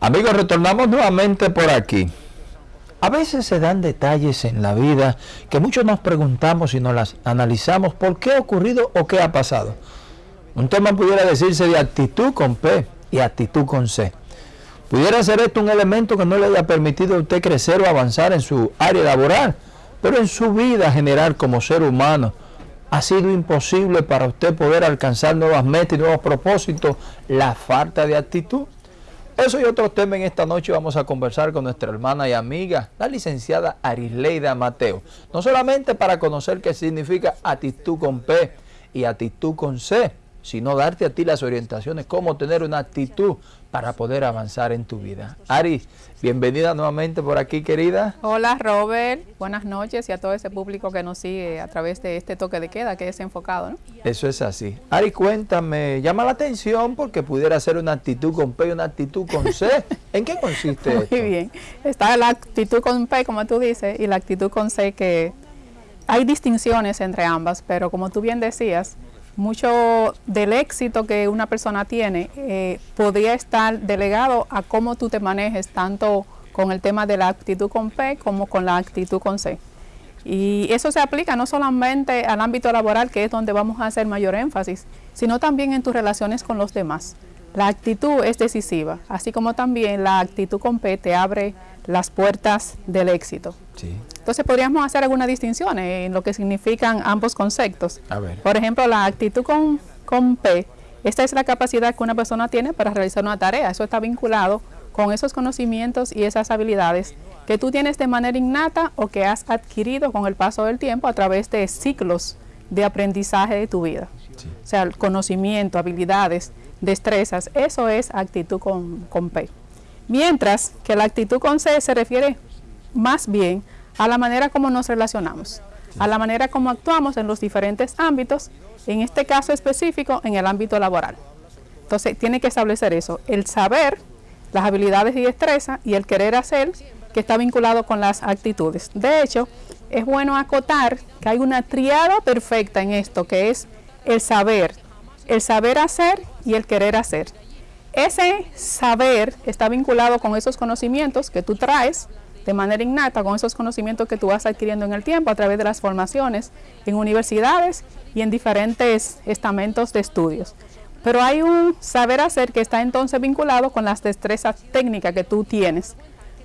Amigos, retornamos nuevamente por aquí. A veces se dan detalles en la vida que muchos nos preguntamos y nos las analizamos por qué ha ocurrido o qué ha pasado. Un tema pudiera decirse de actitud con P y actitud con C. Pudiera ser esto un elemento que no le haya permitido a usted crecer o avanzar en su área laboral, pero en su vida general como ser humano ha sido imposible para usted poder alcanzar nuevas metas y nuevos propósitos la falta de actitud. Eso y otros temas en esta noche vamos a conversar con nuestra hermana y amiga, la licenciada Arisleida Mateo. No solamente para conocer qué significa actitud con P y actitud con C, sino darte a ti las orientaciones, cómo tener una actitud para poder avanzar en tu vida. Ari, bienvenida nuevamente por aquí, querida. Hola, Robert. Buenas noches y a todo ese público que nos sigue a través de este toque de queda que es enfocado, ¿no? Eso es así. Ari, cuéntame, llama la atención porque pudiera ser una actitud con P y una actitud con C. ¿En qué consiste Muy esto? bien. Está la actitud con P, como tú dices, y la actitud con C, que hay distinciones entre ambas, pero como tú bien decías, mucho del éxito que una persona tiene eh, podría estar delegado a cómo tú te manejes tanto con el tema de la actitud con P como con la actitud con C. Y eso se aplica no solamente al ámbito laboral, que es donde vamos a hacer mayor énfasis, sino también en tus relaciones con los demás. La actitud es decisiva, así como también la actitud con P te abre las puertas del éxito. Sí. Entonces podríamos hacer algunas distinciones en lo que significan ambos conceptos. A ver. Por ejemplo, la actitud con, con P, esta es la capacidad que una persona tiene para realizar una tarea. Eso está vinculado con esos conocimientos y esas habilidades que tú tienes de manera innata o que has adquirido con el paso del tiempo a través de ciclos de aprendizaje de tu vida. Sí. O sea, el conocimiento, habilidades, destrezas, eso es actitud con, con P. Mientras que la actitud con C se refiere más bien a la manera como nos relacionamos, a la manera como actuamos en los diferentes ámbitos, en este caso específico en el ámbito laboral. Entonces tiene que establecer eso, el saber, las habilidades y destreza y el querer hacer que está vinculado con las actitudes. De hecho, es bueno acotar que hay una triada perfecta en esto, que es el saber, el saber hacer y el querer hacer. Ese saber está vinculado con esos conocimientos que tú traes de manera innata, con esos conocimientos que tú vas adquiriendo en el tiempo a través de las formaciones en universidades y en diferentes estamentos de estudios. Pero hay un saber hacer que está entonces vinculado con las destrezas técnicas que tú tienes.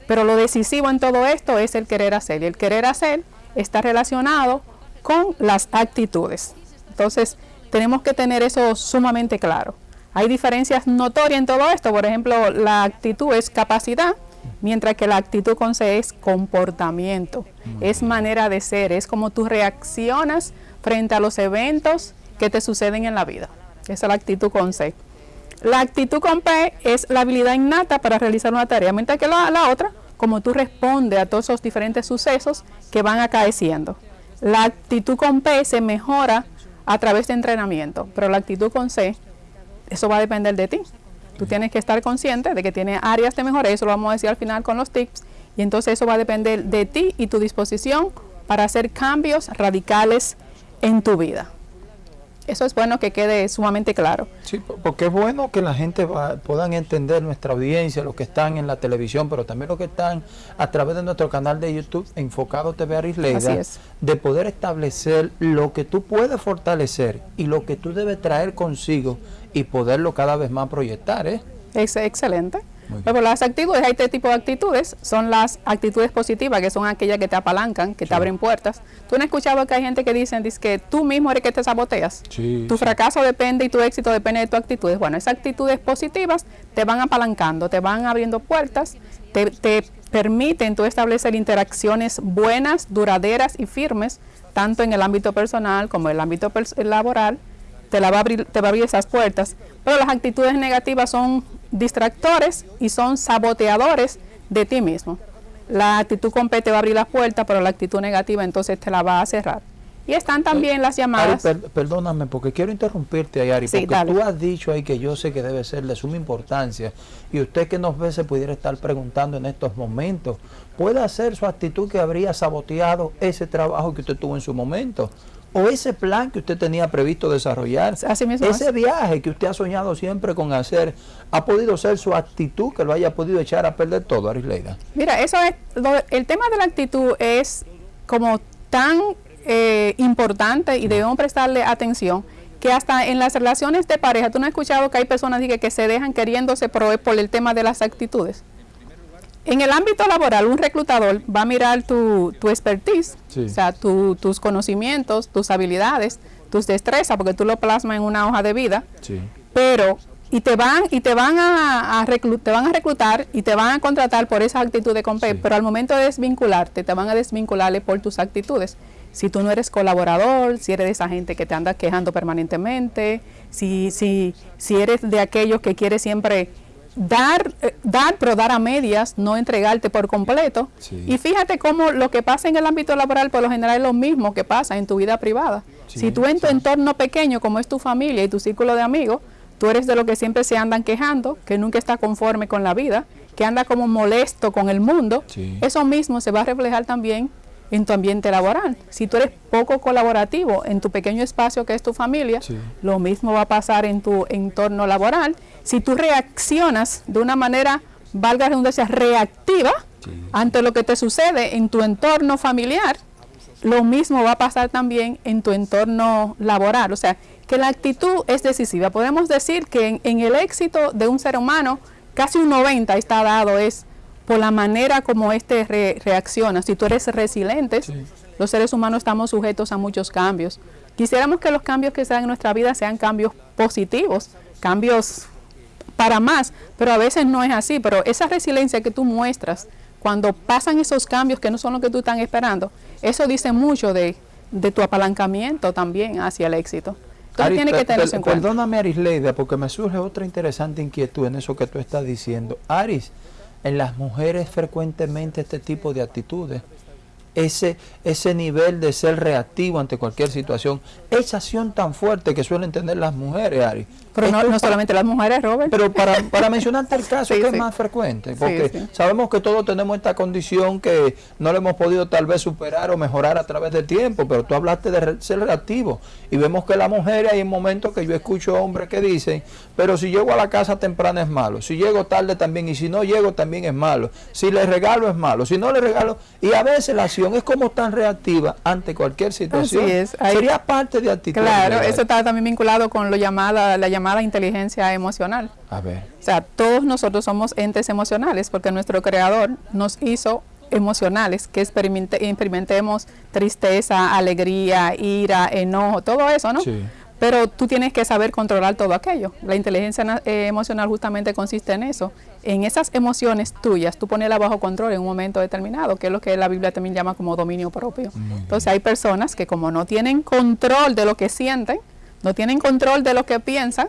Pero lo decisivo en todo esto es el querer hacer. Y el querer hacer está relacionado con las actitudes. Entonces, tenemos que tener eso sumamente claro. Hay diferencias notorias en todo esto. Por ejemplo, la actitud es capacidad, mientras que la actitud con C es comportamiento, es manera de ser, es como tú reaccionas frente a los eventos que te suceden en la vida. Esa es la actitud con C. La actitud con P es la habilidad innata para realizar una tarea, mientras que la, la otra, como tú respondes a todos esos diferentes sucesos que van acaeciendo. La actitud con P se mejora a través de entrenamiento, pero la actitud con C, eso va a depender de ti. Tú tienes que estar consciente de que tiene áreas de mejora, eso lo vamos a decir al final con los tips, y entonces eso va a depender de ti y tu disposición para hacer cambios radicales en tu vida. Eso es bueno que quede sumamente claro. Sí, porque es bueno que la gente va, puedan entender nuestra audiencia, los que están en la televisión, pero también los que están a través de nuestro canal de YouTube, Enfocado TV Arisleida, de poder establecer lo que tú puedes fortalecer y lo que tú debes traer consigo y poderlo cada vez más proyectar, ¿eh? Es excelente. Pero las actitudes, hay tres tipos de actitudes. Son las actitudes positivas, que son aquellas que te apalancan, que Sí. te abren puertas. Tú no has escuchado que hay gente que dicen dice que tú mismo eres que te saboteas. Sí, tu sí. fracaso depende y tu éxito depende de tus actitudes. Bueno, esas actitudes positivas te van apalancando, te van abriendo puertas, te, te permiten tú establecer interacciones buenas, duraderas y firmes, tanto en el ámbito personal como en el ámbito laboral te, la va a abrir, te va a abrir esas puertas. Pero las actitudes negativas son distractores y son saboteadores de ti mismo. La actitud con P te va a abrir las puertas, pero la actitud negativa entonces te la va a cerrar. Y están también las Ari, llamadas... per- perdóname, porque quiero interrumpirte ahí, Ari, Sí, porque dale. tú has dicho ahí que yo sé que debe ser de suma importancia y usted que nos ve se pudiera estar preguntando en estos momentos, ¿puede ser su actitud que habría saboteado ese trabajo que usted tuvo en su momento? O ese plan que usted tenía previsto desarrollar, ese viaje que usted ha soñado siempre con hacer, ha podido ser su actitud que lo haya podido echar a perder todo, Arisleida. Mira, eso es, el tema de la actitud es como tan eh, importante y debemos prestarle atención que hasta en las relaciones de pareja, tú no has escuchado que hay personas que, que se dejan queriéndose por, por el tema de las actitudes. En el ámbito laboral, un reclutador va a mirar tu, tu expertise, o sea, tus conocimientos, tus habilidades, tus destrezas, porque tú lo plasmas en una hoja de vida. Pero, y te van, y te van a, te van a reclutar y te van a contratar por esa actitud de compé, pero al momento de desvincularte, te van a desvincularle por tus actitudes. Si tú no eres colaborador, si eres de esa gente que te anda quejando permanentemente, si, si, si eres de aquellos que quiere siempre dar, eh, dar, pero dar a medias, no entregarte por completo. Y fíjate cómo lo que pasa en el ámbito laboral por lo general es lo mismo que pasa en tu vida privada. si tú en tu entorno pequeño, como es tu familia y tu círculo de amigos, tú eres de los que siempre se andan quejando, que nunca está conforme con la vida, que anda como molesto con el mundo, eso mismo se va a reflejar también en tu ambiente laboral. Si tú eres poco colaborativo en tu pequeño espacio que es tu familia, lo mismo va a pasar en tu entorno laboral. Si tú reaccionas de una manera, valga la redundancia, reactiva ante lo que te sucede en tu entorno familiar, lo mismo va a pasar también en tu entorno laboral. O sea, que la actitud es decisiva. Podemos decir que en, el éxito de un ser humano, casi un 90 está dado es por la manera como éste reacciona. Si tú eres resiliente, los seres humanos estamos sujetos a muchos cambios. Quisiéramos que los cambios que se dan en nuestra vida sean cambios positivos, cambios para más, pero a veces no es así. Pero esa resiliencia que tú muestras cuando pasan esos cambios que no son lo que tú estás esperando, eso dice mucho de, tu apalancamiento también hacia el éxito. Entonces tiene que tener en cuenta. Perdóname, Arisleida, porque me surge otra interesante inquietud en eso que tú estás diciendo. Aris, en las mujeres frecuentemente este tipo de actitudes ese, ese nivel de ser reactivo ante cualquier situación, esa acción tan fuerte que suelen tener las mujeres, Ari. Pero no, solamente las mujeres, Robert. Pero para, para mencionarte el caso que es más frecuente, porque sabemos que todos tenemos esta condición que no lo hemos podido tal vez superar o mejorar a través del tiempo, pero tú hablaste de ser reactivo y vemos que las mujeres hay momentos que yo escucho hombres que dicen, pero si llego a la casa temprana es malo, si llego tarde también y si no llego también es malo, si le regalo es malo, si no le regalo, y a veces la acción es como tan reactiva ante cualquier situación. Sería parte de actitud. Claro, eso está también vinculado con lo llamada, la llamada inteligencia emocional. A ver. O sea, todos nosotros somos entes emocionales porque nuestro creador nos hizo emocionales, que experimentemos tristeza, alegría, ira, enojo, todo eso, ¿no? Sí. Pero tú tienes que saber controlar todo aquello. La inteligencia eh, emocional justamente consiste en eso. En esas emociones tuyas, tú ponerlas bajo control en un momento determinado, que es lo que la Biblia también llama como dominio propio. Entonces hay personas que como no tienen control de lo que sienten, no tienen control de lo que piensan,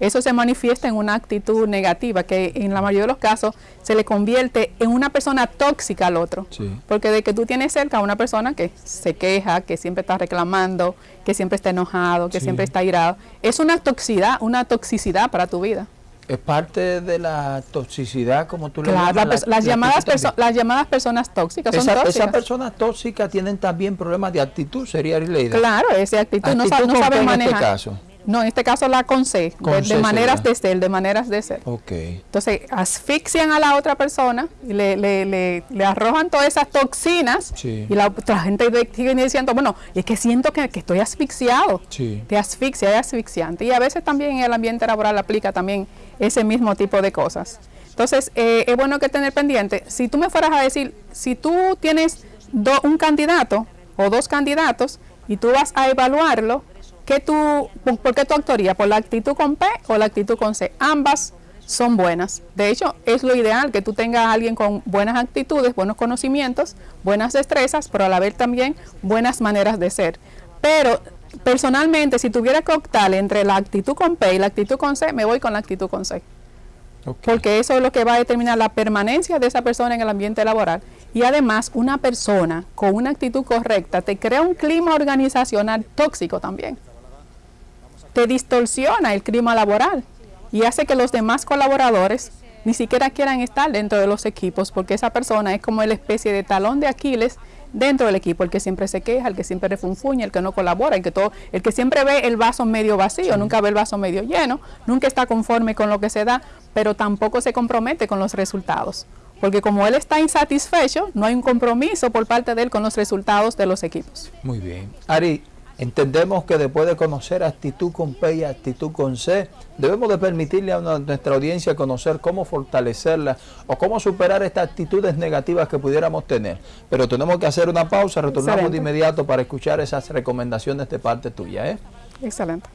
eso se manifiesta en una actitud negativa que en la mayoría de los casos se le convierte en una persona tóxica al otro. Porque de que tú tienes cerca a una persona que se queja, que siempre está reclamando, que siempre está enojado, que siempre está irado, es una toxicidad, una toxicidad para tu vida. Es parte de la toxicidad, como tú le llamas. las, llamadas las llamadas personas tóxicas son tóxicas. Esas personas tóxicas tienen también problemas de actitud, sería la Claro, esa actitud, no, saben este manejar. Este caso? No, en este caso la con C, de, maneras de ser, de maneras de ser. Okay. Entonces, asfixian a la otra persona, y le, le, le, le arrojan todas esas toxinas y la, gente sigue diciendo, bueno, es que siento que, estoy asfixiado. Sí. Te asfixia, es asfixiante. Y a veces también en el ambiente laboral aplica también ese mismo tipo de cosas. Entonces, eh, es bueno que tener pendiente, si tú me fueras a decir, si tú tienes un candidato o dos candidatos y tú vas a evaluarlo, ¿Qué tú, ¿Por qué tu actuarías? ¿Por la actitud con P o la actitud con C? Ambas son buenas. De hecho, es lo ideal que tú tengas a alguien con buenas actitudes, buenos conocimientos, buenas destrezas, pero a la vez también buenas maneras de ser. Pero personalmente, si tuviera que optar entre la actitud con P y la actitud con C, me voy con la actitud con C. Porque eso es lo que va a determinar la permanencia de esa persona en el ambiente laboral. Y además, una persona con una actitud correcta te crea un clima organizacional tóxico también te distorsiona el clima laboral y hace que los demás colaboradores ni siquiera quieran estar dentro de los equipos, porque esa persona es como la especie de talón de Aquiles dentro del equipo, el que siempre se queja, el que siempre refunfuña, el que no colabora, el que todo, el que siempre ve el vaso medio vacío, nunca ve el vaso medio lleno, nunca está conforme con lo que se da, pero tampoco se compromete con los resultados. Porque como él está insatisfecho, no hay un compromiso por parte de él con los resultados de los equipos. Muy bien. Ari, Entendemos que después de conocer actitud con P y actitud con C, debemos de permitirle a nuestra audiencia conocer cómo fortalecerla o cómo superar estas actitudes negativas que pudiéramos tener. Pero tenemos que hacer una pausa, retornamos de inmediato para escuchar esas recomendaciones de parte tuya. ¿eh? Excelente.